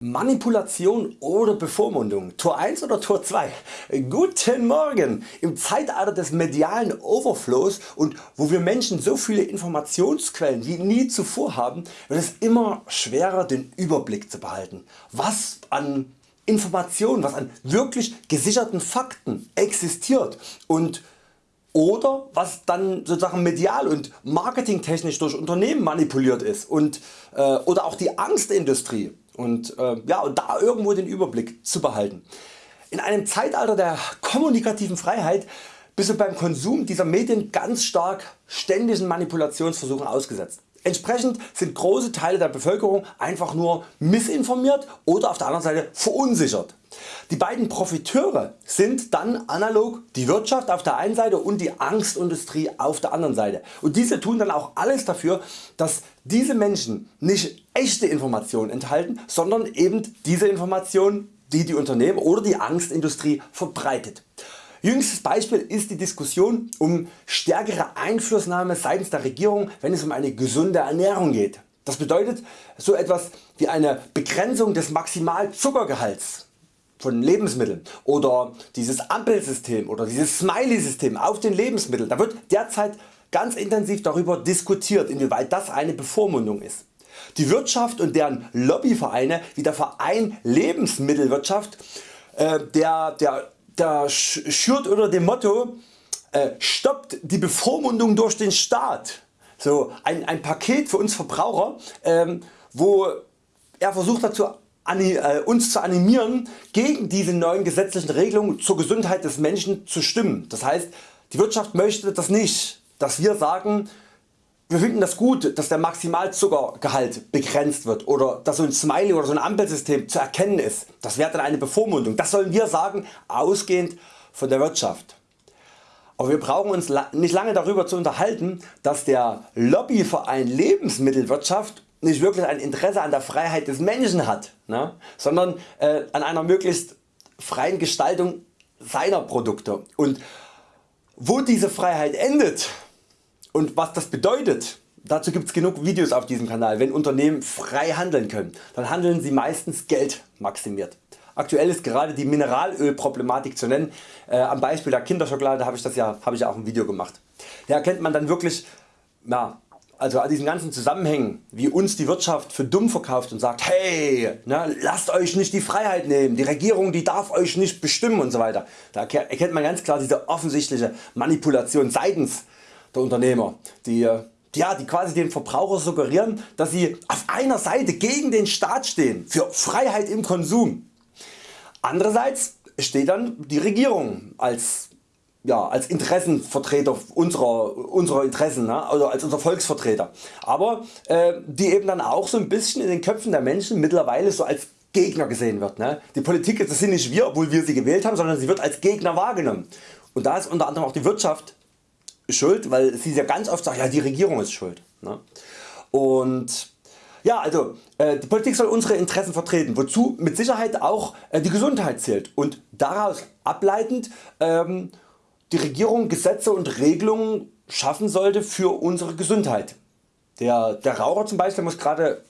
Manipulation oder Bevormundung, Tor 1 oder Tor 2? Guten Morgen! Im Zeitalter des medialen Overflows und wo wir Menschen so viele Informationsquellen wie nie zuvor haben, wird es immer schwerer den Überblick zu behalten, was an Informationen, was an wirklich gesicherten Fakten existiert und oder was dann sozusagen medial und marketingtechnisch durch Unternehmen manipuliert ist und, äh, oder auch die Angstindustrie und, äh, ja, und da irgendwo den Überblick zu behalten. In einem Zeitalter der kommunikativen Freiheit bist du beim Konsum dieser Medien ganz stark ständigen Manipulationsversuchen ausgesetzt. Entsprechend sind große Teile der Bevölkerung einfach nur missinformiert oder auf der anderen Seite verunsichert. Die beiden Profiteure sind dann analog die Wirtschaft auf der einen Seite und die Angstindustrie auf der anderen Seite und diese tun dann auch alles dafür dass diese Menschen nicht echte Informationen enthalten, sondern eben diese Informationen die die Unternehmen oder die Angstindustrie verbreitet. Jüngstes Beispiel ist die Diskussion um stärkere Einflussnahme seitens der Regierung wenn es um eine gesunde Ernährung geht. Das bedeutet so etwas wie eine Begrenzung des Maximalzuckergehalts von Lebensmitteln oder dieses Ampelsystem oder dieses Smiley System auf den Lebensmitteln. Da wird derzeit ganz intensiv darüber diskutiert inwieweit das eine Bevormundung ist. Die Wirtschaft und deren Lobbyvereine wie der Verein Lebensmittelwirtschaft äh, der, der, der schürt unter dem Motto äh, stoppt die Bevormundung durch den Staat. So ein, ein Paket für uns Verbraucher ähm, wo er versucht dazu äh, uns zu animieren gegen diese neuen gesetzlichen Regelungen zur Gesundheit des Menschen zu stimmen. Das heißt die Wirtschaft möchte das nicht, dass wir sagen wir finden das gut dass der Maximalzuckergehalt begrenzt wird oder dass so ein Smiley oder so ein Ampelsystem zu erkennen ist. Das wäre dann eine Bevormundung. Das sollen wir sagen ausgehend von der Wirtschaft. Aber wir brauchen uns nicht lange darüber zu unterhalten dass der Lobbyverein Lebensmittelwirtschaft nicht wirklich ein Interesse an der Freiheit des Menschen hat, ne, sondern äh, an einer möglichst freien Gestaltung seiner Produkte. Und wo diese Freiheit endet und was das bedeutet, dazu gibt es genug Videos auf diesem Kanal. Wenn Unternehmen frei handeln können, dann handeln sie meistens Geld maximiert. Aktuell ist gerade die Mineralölproblematik zu nennen. Äh, am Beispiel der Kinderschokolade habe ich, das ja, habe ich auch ein Video gemacht. Da erkennt man dann wirklich ja, also an diesen ganzen Zusammenhängen wie uns die Wirtschaft für dumm verkauft und sagt hey ne, lasst Euch nicht die Freiheit nehmen, die Regierung die darf Euch nicht bestimmen und so weiter. Da erkennt man ganz klar diese offensichtliche Manipulation seitens der Unternehmer die, ja, die quasi den Verbraucher suggerieren dass sie auf einer Seite gegen den Staat stehen für Freiheit im Konsum. Andererseits steht dann die Regierung als ja, als Interessenvertreter unserer, unserer Interessen, ne? also als unser Volksvertreter. Aber äh, die eben dann auch so ein bisschen in den Köpfen der Menschen mittlerweile so als Gegner gesehen wird. Ne? Die Politik das sind nicht wir, obwohl wir sie gewählt haben, sondern sie wird als Gegner wahrgenommen. Und da ist unter anderem auch die Wirtschaft schuld, weil sie ja ganz oft sagt, ja die Regierung ist schuld. Ne? Und ja, also äh, die Politik soll unsere Interessen vertreten, wozu mit Sicherheit auch äh, die Gesundheit zählt und daraus ableitend ähm, die Regierung Gesetze und Regelungen schaffen sollte für unsere Gesundheit. Der, der Raucher zum Beispiel muss gerade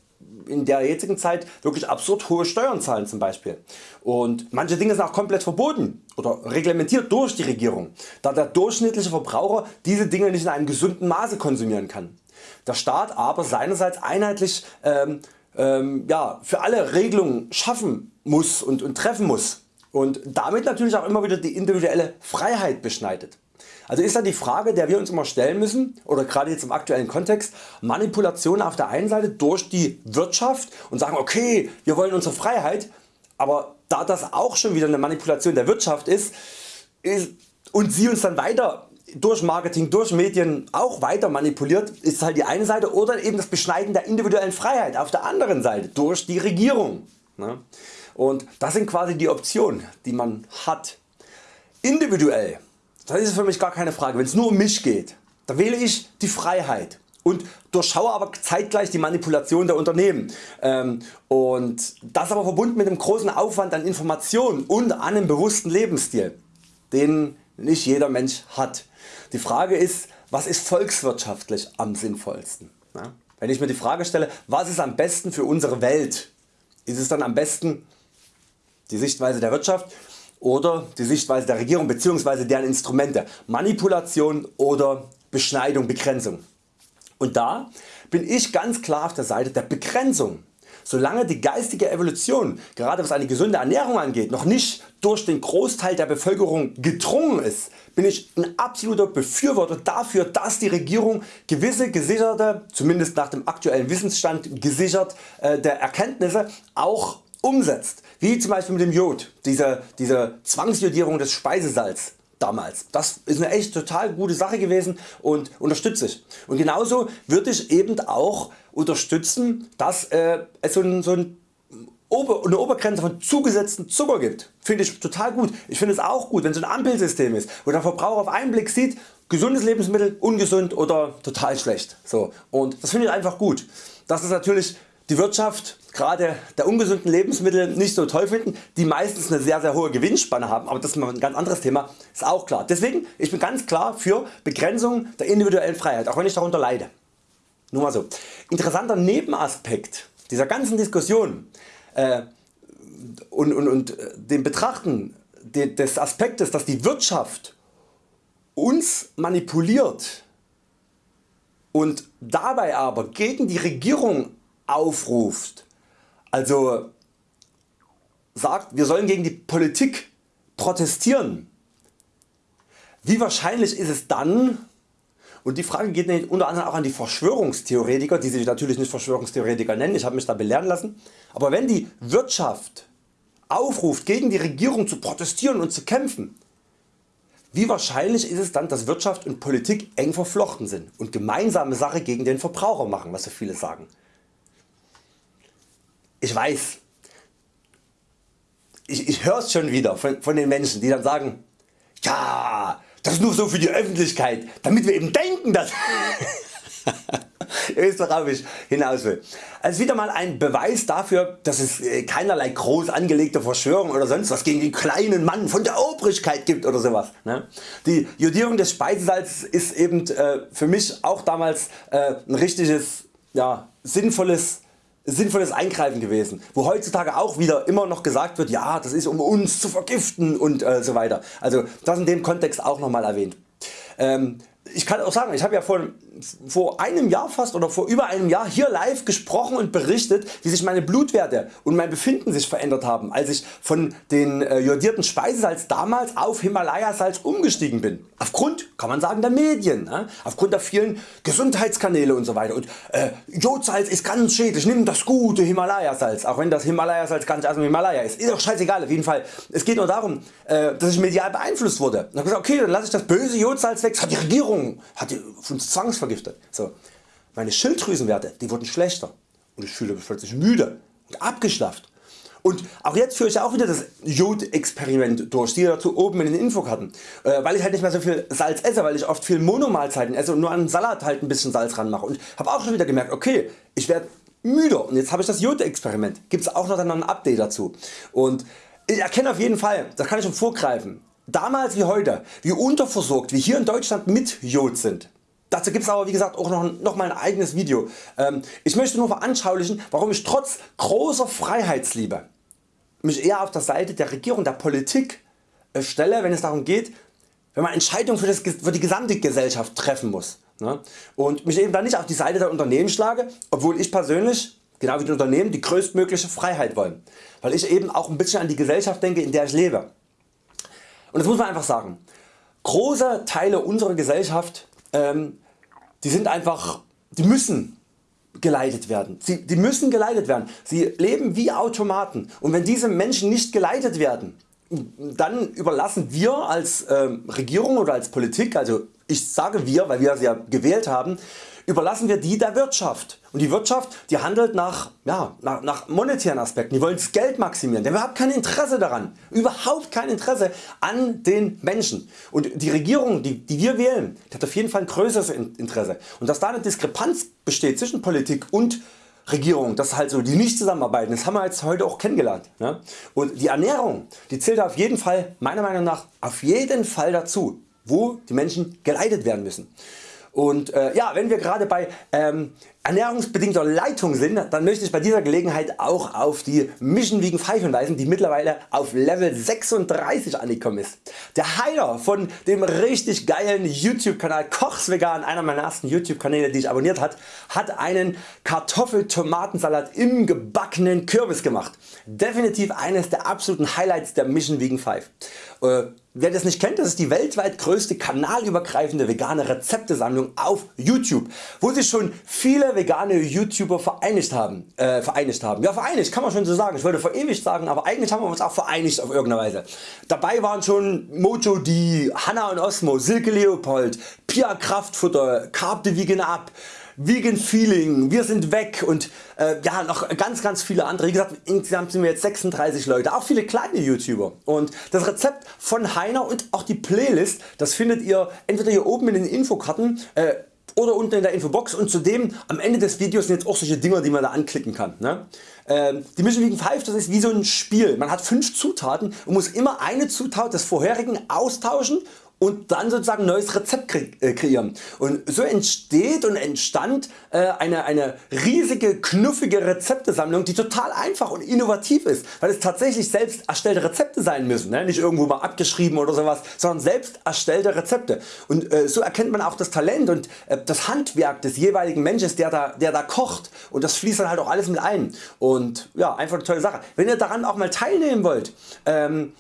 in der jetzigen Zeit wirklich absurd hohe Steuern zahlen zum Beispiel. Und manche Dinge sind auch komplett verboten oder reglementiert durch die Regierung, da der durchschnittliche Verbraucher diese Dinge nicht in einem gesunden Maße konsumieren kann. Der Staat aber seinerseits einheitlich ähm, ähm, ja, für alle Regelungen schaffen muss und, und treffen muss und damit natürlich auch immer wieder die individuelle Freiheit beschneidet. Also ist dann die Frage der wir uns immer stellen müssen oder gerade jetzt im aktuellen Kontext Manipulation auf der einen Seite durch die Wirtschaft und sagen okay wir wollen unsere Freiheit aber da das auch schon wieder eine Manipulation der Wirtschaft ist, ist und sie uns dann weiter durch Marketing, durch Medien auch weiter manipuliert, ist halt die eine Seite oder eben das Beschneiden der individuellen Freiheit auf der anderen Seite durch die Regierung. Und das sind quasi die Optionen die man hat. Individuell, das ist für mich gar keine Frage, wenn es nur um mich geht, da wähle ich die Freiheit und durchschaue aber zeitgleich die Manipulation der Unternehmen. Ähm, und das aber verbunden mit einem großen Aufwand an Informationen und an einem bewussten Lebensstil, den nicht jeder Mensch hat. Die Frage ist, was ist volkswirtschaftlich am sinnvollsten? Wenn ich mir die Frage stelle, was ist am besten für unsere Welt, ist es dann am besten die Sichtweise der Wirtschaft oder die Sichtweise der Regierung bzw. deren Instrumente Manipulation oder Beschneidung, Begrenzung. Und da bin ich ganz klar auf der Seite der Begrenzung. Solange die geistige Evolution, gerade was eine gesunde Ernährung angeht, noch nicht durch den Großteil der Bevölkerung gedrungen ist, bin ich ein absoluter Befürworter dafür, dass die Regierung gewisse gesicherte, zumindest nach dem aktuellen Wissensstand gesicherte äh, Erkenntnisse auch umsetzt, wie zum Beispiel mit dem Jod, diese, diese Zwangsjodierung des Speisesalz damals. Das ist eine echt total gute Sache gewesen und unterstütze ich. Und genauso würde ich eben auch unterstützen, dass äh, es so ein, so ein Ober eine Obergrenze von zugesetzten Zucker gibt. Finde ich total gut. Ich finde es auch gut wenn es ein Ampelsystem ist, wo der Verbraucher auf einen Blick sieht, gesundes Lebensmittel, ungesund oder total schlecht. So. Und das finde ich einfach gut. Das ist natürlich die Wirtschaft gerade der ungesunden Lebensmittel nicht so toll finden, die meistens eine sehr sehr hohe Gewinnspanne haben, aber das ist ein ganz anderes Thema, ist auch klar. Deswegen ich bin ganz klar für Begrenzung der individuellen Freiheit, auch wenn ich darunter leide. Nur mal so. Interessanter Nebenaspekt dieser ganzen Diskussion äh, und, und, und äh, dem Betrachten des Aspektes, dass die Wirtschaft uns manipuliert und dabei aber gegen die Regierung aufruft, also sagt wir sollen gegen die Politik protestieren, wie wahrscheinlich ist es dann? Und die Frage geht unter anderem auch an die Verschwörungstheoretiker, die sich natürlich nicht Verschwörungstheoretiker nennen, ich habe mich da belehren lassen, aber wenn die Wirtschaft aufruft gegen die Regierung zu protestieren und zu kämpfen, wie wahrscheinlich ist es dann dass Wirtschaft und Politik eng verflochten sind und gemeinsame Sache gegen den Verbraucher machen, was so viele sagen. Ich weiß, ich, ich höre es schon wieder von, von den Menschen die dann sagen, ja das ist nur so für die Öffentlichkeit, damit wir eben denken dass... Ihr wisst worauf ich hinaus will. Also wieder mal ein Beweis dafür dass es äh, keinerlei groß angelegte Verschwörung oder sonst was gegen den kleinen Mann von der Obrigkeit gibt oder sowas. Ne? Die Jodierung des Speisesalzes ist eben äh, für mich auch damals äh, ein richtiges ja, sinnvolles sinnvolles Eingreifen gewesen, wo heutzutage auch wieder immer noch gesagt wird, ja das ist um uns zu vergiften und äh, so weiter. Also das in dem Kontext auch nochmal erwähnt. Ähm, ich kann auch sagen, ich habe ja vor, vor einem Jahr fast oder vor über einem Jahr hier live gesprochen und berichtet wie sich meine Blutwerte und mein Befinden sich verändert haben als ich von den äh, jodierten Speisesalz damals auf Himalayasalz umgestiegen bin. Aufgrund kann man sagen der Medien, ne? aufgrund der vielen Gesundheitskanäle und so weiter und äh, Jodsalz ist ganz schädlich, nimm das gute Himalayasalz, auch wenn das Himalayasalz gar nicht aus dem Himalaya ist, ist doch scheißegal auf jeden Fall. Es geht nur darum äh, dass ich medial beeinflusst wurde. Und habe gesagt okay dann lasse ich das böse Jodsalz weg, das hat die Regierung hat die uns zwangsvergiftet. So. Meine Schilddrüsenwerte die wurden schlechter und ich fühle mich plötzlich müde und abgeschlafft. Und auch jetzt führe ich auch wieder das Jod-Experiment durch, die dazu oben in den Infokarten, äh, weil ich halt nicht mehr so viel Salz esse, weil ich oft viel Monomahlzeiten esse und nur an Salat halt ein bisschen Salz ran mache und habe auch schon wieder gemerkt, okay, ich werde müder und jetzt habe ich das Jod-Experiment, gibt es auch noch ein Update dazu. Und ich erkenne auf jeden Fall, das kann ich schon vorgreifen, damals wie heute, wie unterversorgt wir hier in Deutschland mit Jod sind. Dazu gibt es aber wie gesagt auch noch, noch mal ein eigenes Video. Ähm, ich möchte nur veranschaulichen warum ich trotz großer Freiheitsliebe mich eher auf der Seite der Regierung, der Politik äh, stelle wenn es darum geht wenn man Entscheidungen für, das, für die gesamte Gesellschaft treffen muss. Ne? Und mich eben dann nicht auf die Seite der Unternehmen schlage, obwohl ich persönlich genau wie die Unternehmen die größtmögliche Freiheit wollen, weil ich eben auch ein bisschen an die Gesellschaft denke in der ich lebe. Und das muss man einfach sagen. Große Teile unserer Gesellschaft ähm, die sind einfach, die müssen geleitet werden. Sie, die müssen geleitet werden. Sie leben wie Automaten und wenn diese Menschen nicht geleitet werden, dann überlassen wir als ähm, Regierung oder als Politik, also ich sage wir, weil wir sie ja gewählt haben, überlassen wir die der Wirtschaft. Und die Wirtschaft die handelt nach, ja, nach, nach monetären Aspekten, die wollen das Geld maximieren, die haben überhaupt kein Interesse daran, überhaupt kein Interesse an den Menschen. Und die Regierung die, die wir wählen, die hat auf jeden Fall ein größeres Interesse. Und dass da eine Diskrepanz besteht zwischen Politik und Regierung, das halt so die nicht zusammenarbeiten, das haben wir jetzt heute auch kennengelernt. Ne? Und die Ernährung die zählt auf jeden Fall meiner Meinung nach auf jeden Fall dazu, wo die Menschen geleitet werden müssen. Und äh, ja, wenn wir gerade bei ähm, ernährungsbedingter Leitung sind, dann möchte ich bei dieser Gelegenheit auch auf die Mission Vegan 5 hinweisen, die mittlerweile auf Level 36 angekommen ist. Der Heiler von dem richtig geilen YouTube Kanal Kochs Vegan, einer meiner ersten YouTube Kanäle die ich abonniert hat, hat einen Kartoffel-Tomatensalat im gebackenen Kürbis gemacht. Definitiv eines der absoluten Highlights der Mission Vegan 5. Äh, wer das nicht kennt, das ist die weltweit größte kanalübergreifende vegane Rezeptesammlung auf YouTube, wo sich schon viele vegane YouTuber vereinigt haben. Äh, vereinigt haben. Ja vereinigt kann man schon so sagen, ich wollte verewigt sagen, aber eigentlich haben wir uns auch vereinigt auf irgendeine Weise. Dabei waren schon Mojo D, Hanna und Osmo, Silke Leopold, Pia Kraftfutter, Carb the Vegan Up, Vegan Feeling, wir sind weg und äh, ja noch ganz ganz viele andere. Wie gesagt insgesamt sind wir jetzt 36 Leute, auch viele kleine YouTuber und das Rezept von Heiner und auch die Playlist das findet ihr entweder hier oben in den Infokarten äh, oder unten in der Infobox und zudem am Ende des Videos sind jetzt auch solche Dinger die man da anklicken kann. Ne? Ähm, die Mission Vegan 5 das ist wie so ein Spiel. Man hat 5 Zutaten und muss immer eine Zutat des vorherigen austauschen und dann sozusagen neues Rezept äh, kreieren. Und so entsteht und entstand äh, eine, eine riesige knuffige Rezeptesammlung die total einfach und innovativ ist, weil es tatsächlich selbst erstellte Rezepte sein müssen, ne? nicht irgendwo mal abgeschrieben oder sowas, sondern selbst erstellte Rezepte. Und äh, so erkennt man auch das Talent und das Handwerk des jeweiligen Menschen der da, der da kocht und das fließt dann halt auch alles mit ein. Und ja einfach eine tolle Sache. Wenn ihr daran auch mal teilnehmen wollt, ähm,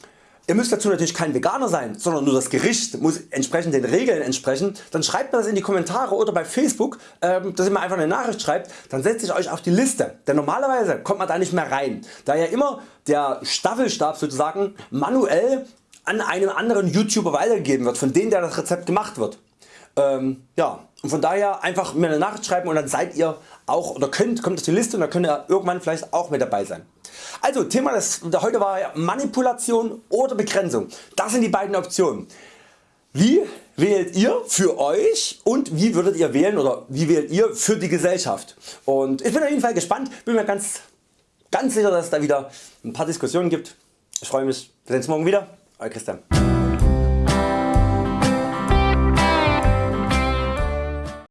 Ihr müsst dazu natürlich kein Veganer sein, sondern nur das Gericht muss entsprechend den Regeln entsprechen. Dann schreibt mir das in die Kommentare oder bei Facebook, ähm, dass ihr mir einfach eine Nachricht schreibt, dann setze ich Euch auf die Liste. Denn normalerweise kommt man da nicht mehr rein, da ja immer der Staffelstab sozusagen manuell an einem anderen YouTuber weitergegeben wird, von dem der das Rezept gemacht wird. Ähm, ja, und von daher einfach mir eine Nachricht schreiben und dann seid ihr auch oder könnt, kommt auf die Liste und dann könnt ihr irgendwann vielleicht auch mit dabei sein. Also Thema des, heute war Manipulation oder Begrenzung. Das sind die beiden Optionen. Wie wählt ihr für Euch und wie würdet ihr wählen oder wie wählt ihr für die Gesellschaft? Und ich bin auf jeden Fall gespannt, bin mir ganz, ganz sicher dass es da wieder ein paar Diskussionen gibt. Ich freue mich, wir sehen uns morgen wieder. Euer Christian.